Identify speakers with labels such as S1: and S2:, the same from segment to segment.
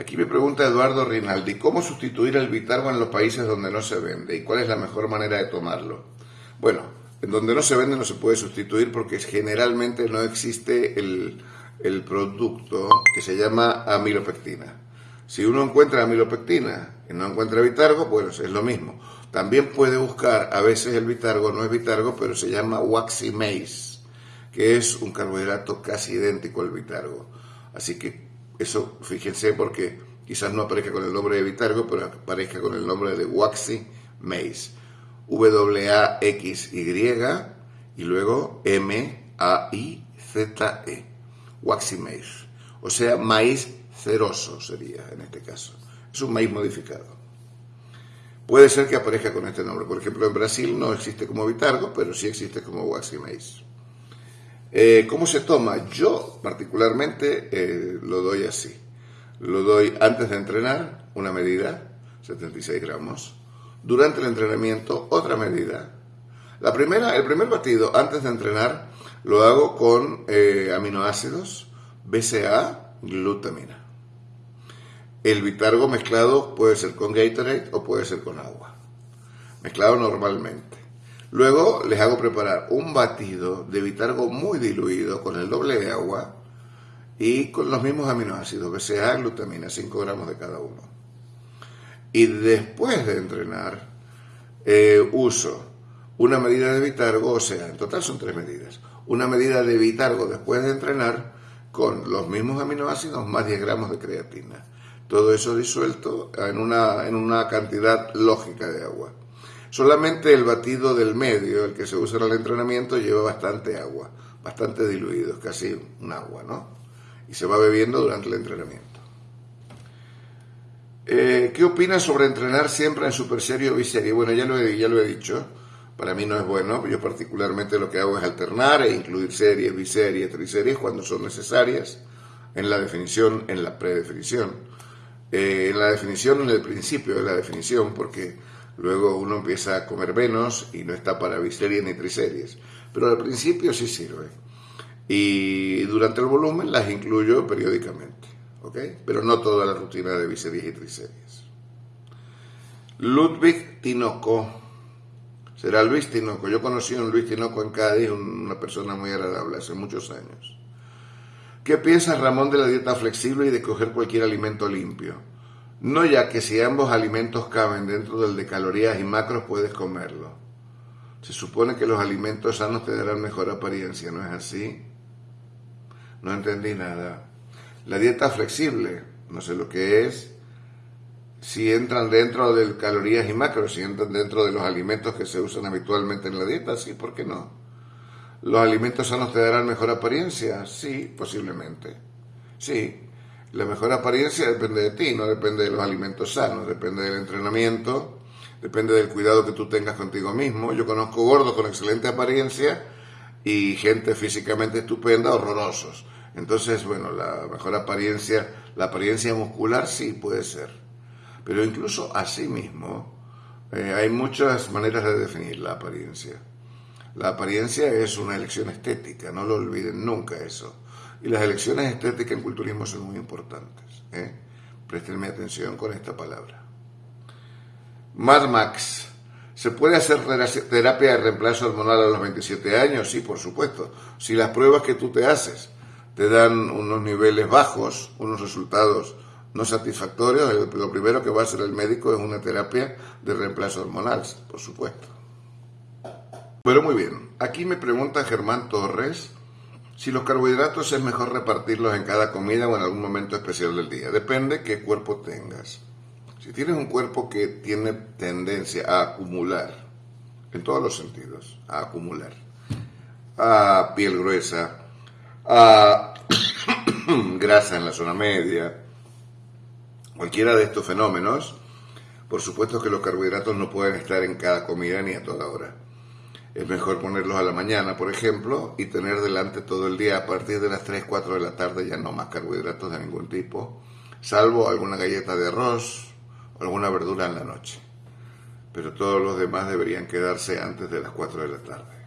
S1: Aquí me pregunta Eduardo Rinaldi, ¿cómo sustituir el Vitargo en los países donde no se vende? ¿Y cuál es la mejor manera de tomarlo? Bueno, en donde no se vende no se puede sustituir porque generalmente no existe el, el producto que se llama amilopectina. Si uno encuentra amilopectina y no encuentra Vitargo, pues es lo mismo. También puede buscar, a veces el Vitargo no es Vitargo, pero se llama Waxy Maize, que es un carbohidrato casi idéntico al Vitargo. Así que eso, fíjense, porque quizás no aparezca con el nombre de Vitargo, pero aparezca con el nombre de Waxy Maize. W-A-X-Y y luego M-A-I-Z-E. Waxy Maize. O sea, maíz ceroso sería en este caso. Es un maíz modificado. Puede ser que aparezca con este nombre. Por ejemplo, en Brasil no existe como Vitargo, pero sí existe como Waxy Maize. Eh, ¿Cómo se toma? Yo particularmente eh, lo doy así. Lo doy antes de entrenar, una medida, 76 gramos. Durante el entrenamiento, otra medida. La primera, el primer batido antes de entrenar lo hago con eh, aminoácidos, BCA, glutamina. El bitargo mezclado puede ser con Gatorade o puede ser con agua. Mezclado normalmente. Luego les hago preparar un batido de bitargo muy diluido con el doble de agua y con los mismos aminoácidos, BCA, glutamina, 5 gramos de cada uno. Y después de entrenar, eh, uso una medida de bitargo, o sea, en total son tres medidas. Una medida de bitargo después de entrenar con los mismos aminoácidos más 10 gramos de creatina. Todo eso disuelto en una, en una cantidad lógica de agua. Solamente el batido del medio, el que se usa en el entrenamiento, lleva bastante agua, bastante diluido, casi un agua, ¿no? Y se va bebiendo durante el entrenamiento. Eh, ¿Qué opinas sobre entrenar siempre en super serie o biserie? Bueno, ya lo, he, ya lo he dicho, para mí no es bueno, yo particularmente lo que hago es alternar e incluir series, biseries, triseries cuando son necesarias, en la definición, en la predefinición. Eh, en la definición, en el principio de la definición, porque Luego uno empieza a comer menos y no está para biseries ni triseries. Pero al principio sí sirve. Y durante el volumen las incluyo periódicamente. ¿ok? Pero no toda la rutina de biseries y triseries. Ludwig Tinoco. Será Luis Tinoco. Yo conocí a un Luis Tinoco en Cádiz, una persona muy agradable hace muchos años. ¿Qué piensas, Ramón, de la dieta flexible y de coger cualquier alimento limpio? No ya que si ambos alimentos caben dentro del de calorías y macros puedes comerlo. Se supone que los alimentos sanos te darán mejor apariencia, ¿no es así? No entendí nada. La dieta flexible, no sé lo que es. Si entran dentro del calorías y macros, si entran dentro de los alimentos que se usan habitualmente en la dieta, sí, ¿por qué no? ¿Los alimentos sanos te darán mejor apariencia? Sí, posiblemente. Sí, la mejor apariencia depende de ti, no depende de los alimentos sanos, depende del entrenamiento, depende del cuidado que tú tengas contigo mismo. Yo conozco gordos con excelente apariencia y gente físicamente estupenda, horrorosos. Entonces, bueno, la mejor apariencia, la apariencia muscular sí puede ser. Pero incluso así mismo, eh, hay muchas maneras de definir la apariencia. La apariencia es una elección estética, no lo olviden nunca eso. Y las elecciones estéticas en culturismo son muy importantes. ¿eh? Prestenme atención con esta palabra. Mad Max. ¿Se puede hacer terapia de reemplazo hormonal a los 27 años? Sí, por supuesto. Si las pruebas que tú te haces te dan unos niveles bajos, unos resultados no satisfactorios, lo primero que va a hacer el médico es una terapia de reemplazo hormonal, por supuesto. Pero muy bien, aquí me pregunta Germán Torres si los carbohidratos es mejor repartirlos en cada comida o en algún momento especial del día. Depende qué cuerpo tengas. Si tienes un cuerpo que tiene tendencia a acumular, en todos los sentidos, a acumular, a piel gruesa, a grasa en la zona media, cualquiera de estos fenómenos, por supuesto que los carbohidratos no pueden estar en cada comida ni a toda hora. Es mejor ponerlos a la mañana, por ejemplo, y tener delante todo el día a partir de las 3, 4 de la tarde ya no más carbohidratos de ningún tipo, salvo alguna galleta de arroz o alguna verdura en la noche. Pero todos los demás deberían quedarse antes de las 4 de la tarde.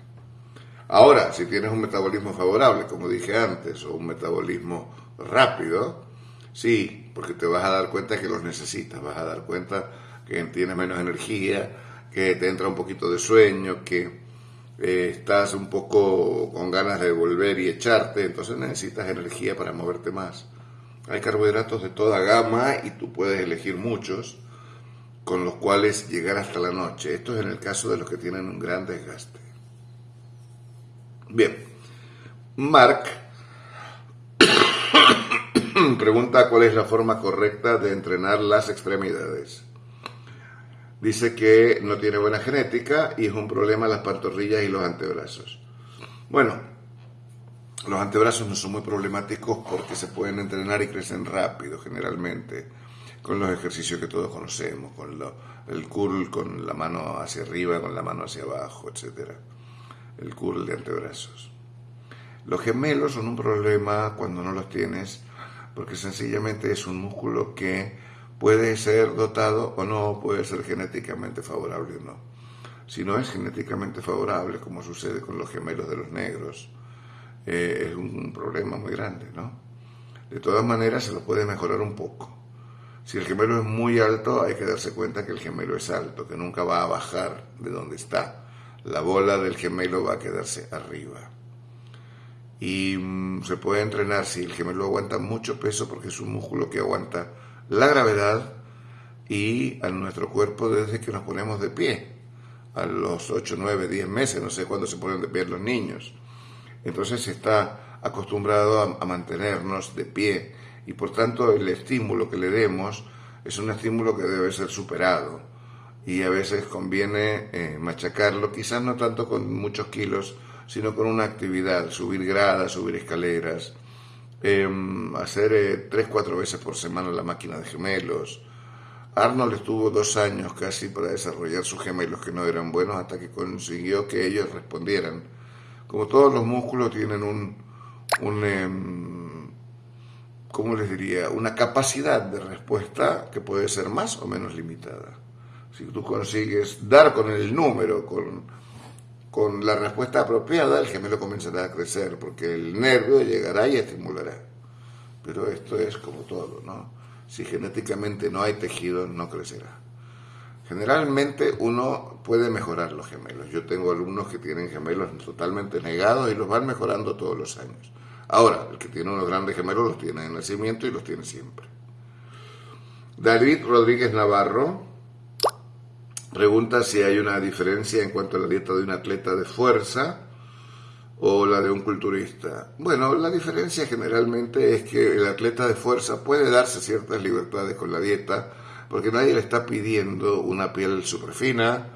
S1: Ahora, si tienes un metabolismo favorable, como dije antes, o un metabolismo rápido, sí, porque te vas a dar cuenta que los necesitas, vas a dar cuenta que tienes menos energía, que te entra un poquito de sueño, que eh, estás un poco con ganas de volver y echarte, entonces necesitas energía para moverte más. Hay carbohidratos de toda gama y tú puedes elegir muchos con los cuales llegar hasta la noche. Esto es en el caso de los que tienen un gran desgaste. Bien, Mark pregunta cuál es la forma correcta de entrenar las extremidades. Dice que no tiene buena genética y es un problema las pantorrillas y los antebrazos. Bueno, los antebrazos no son muy problemáticos porque se pueden entrenar y crecen rápido generalmente con los ejercicios que todos conocemos, con el curl con la mano hacia arriba, con la mano hacia abajo, etc. El curl de antebrazos. Los gemelos son un problema cuando no los tienes porque sencillamente es un músculo que puede ser dotado o no, puede ser genéticamente favorable o no. Si no es genéticamente favorable, como sucede con los gemelos de los negros, eh, es un problema muy grande, ¿no? De todas maneras, se lo puede mejorar un poco. Si el gemelo es muy alto, hay que darse cuenta que el gemelo es alto, que nunca va a bajar de donde está. La bola del gemelo va a quedarse arriba. Y mm, se puede entrenar si el gemelo aguanta mucho peso, porque es un músculo que aguanta la gravedad y a nuestro cuerpo desde que nos ponemos de pie, a los 8, 9, 10 meses, no sé cuándo se ponen de pie los niños. Entonces se está acostumbrado a, mantenernos de pie y por tanto el estímulo que le demos es un estímulo que debe ser superado y a veces conviene eh, machacarlo, quizás no tanto con muchos kilos, sino con una actividad, subir gradas, subir escaleras, Em, hacer eh, tres, cuatro veces por semana la máquina de gemelos. Arnold estuvo dos años casi para desarrollar sus gemelos que no eran buenos hasta que consiguió que ellos respondieran. Como todos los músculos tienen un, un em, ¿cómo les diría? Una capacidad de respuesta que puede ser más o menos limitada. Si tú consigues dar con el número, con con la respuesta apropiada, el gemelo comenzará a crecer, porque el nervio llegará y estimulará. Pero esto es como todo, ¿no? Si genéticamente no hay tejido, no crecerá. Generalmente uno puede mejorar los gemelos. Yo tengo alumnos que tienen gemelos totalmente negados y los van mejorando todos los años. Ahora, el que tiene unos grandes gemelos los tiene en nacimiento y los tiene siempre. David Rodríguez Navarro Pregunta si hay una diferencia en cuanto a la dieta de un atleta de fuerza o la de un culturista. Bueno, la diferencia generalmente es que el atleta de fuerza puede darse ciertas libertades con la dieta, porque nadie le está pidiendo una piel súper fina,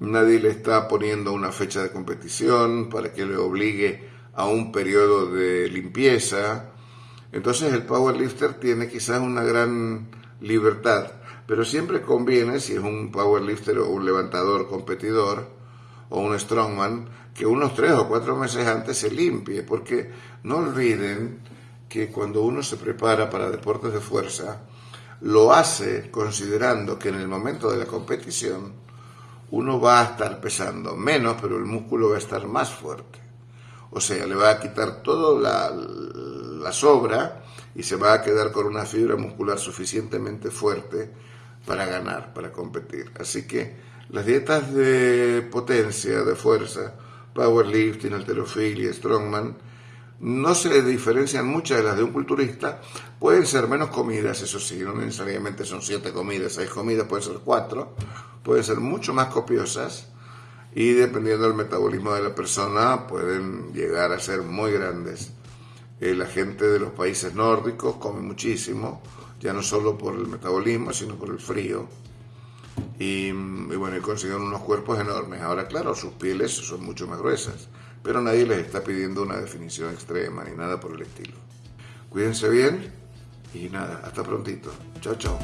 S1: nadie le está poniendo una fecha de competición para que le obligue a un periodo de limpieza. Entonces el powerlifter tiene quizás una gran libertad pero siempre conviene, si es un powerlifter o un levantador competidor o un strongman, que unos tres o cuatro meses antes se limpie, porque no olviden que cuando uno se prepara para deportes de fuerza, lo hace considerando que en el momento de la competición uno va a estar pesando menos, pero el músculo va a estar más fuerte. O sea, le va a quitar toda la, la sobra y se va a quedar con una fibra muscular suficientemente fuerte para ganar, para competir. Así que las dietas de potencia, de fuerza, powerlifting, alterofilia, strongman, no se diferencian muchas de las de un culturista. Pueden ser menos comidas, eso sí, no necesariamente son siete comidas, seis comidas, pueden ser cuatro. Pueden ser mucho más copiosas y dependiendo del metabolismo de la persona pueden llegar a ser muy grandes. Eh, la gente de los países nórdicos come muchísimo, ya no solo por el metabolismo, sino por el frío. Y, bueno, y consiguen unos cuerpos enormes. Ahora, claro, sus pieles son mucho más gruesas, pero nadie les está pidiendo una definición extrema ni nada por el estilo. Cuídense bien y nada, hasta prontito. Chao, chao.